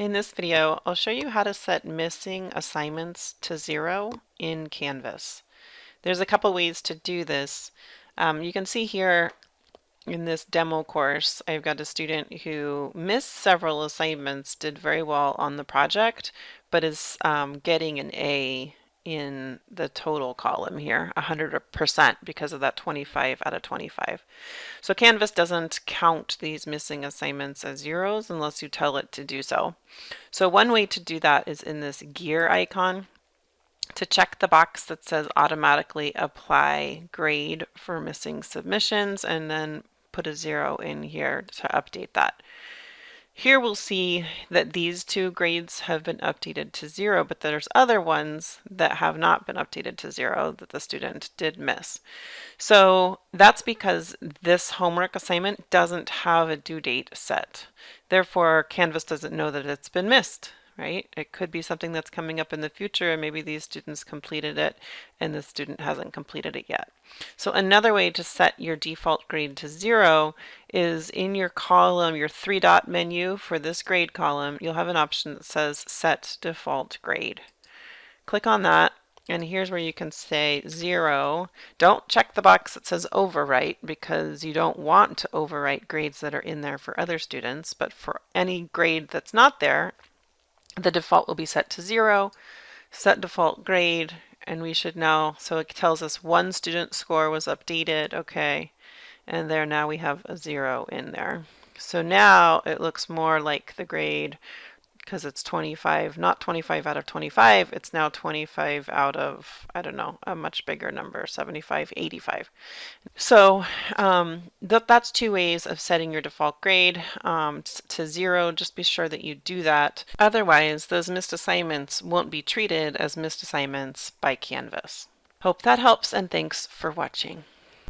In this video, I'll show you how to set missing assignments to zero in Canvas. There's a couple ways to do this. Um, you can see here in this demo course, I've got a student who missed several assignments, did very well on the project, but is um, getting an A in the total column here, 100% because of that 25 out of 25. So Canvas doesn't count these missing assignments as zeros unless you tell it to do so. So one way to do that is in this gear icon to check the box that says automatically apply grade for missing submissions and then put a zero in here to update that. Here we'll see that these two grades have been updated to zero, but there's other ones that have not been updated to zero that the student did miss. So that's because this homework assignment doesn't have a due date set. Therefore, Canvas doesn't know that it's been missed right? It could be something that's coming up in the future and maybe these students completed it and the student hasn't completed it yet. So another way to set your default grade to zero is in your column, your three dot menu for this grade column, you'll have an option that says set default grade. Click on that and here's where you can say zero. Don't check the box that says overwrite because you don't want to overwrite grades that are in there for other students, but for any grade that's not there, the default will be set to zero, set default grade, and we should know, so it tells us one student score was updated, okay, and there now we have a zero in there. So now it looks more like the grade because it's 25, not 25 out of 25, it's now 25 out of, I don't know, a much bigger number, 75, 85. So um, th that's two ways of setting your default grade um, to zero. Just be sure that you do that. Otherwise, those missed assignments won't be treated as missed assignments by Canvas. Hope that helps and thanks for watching.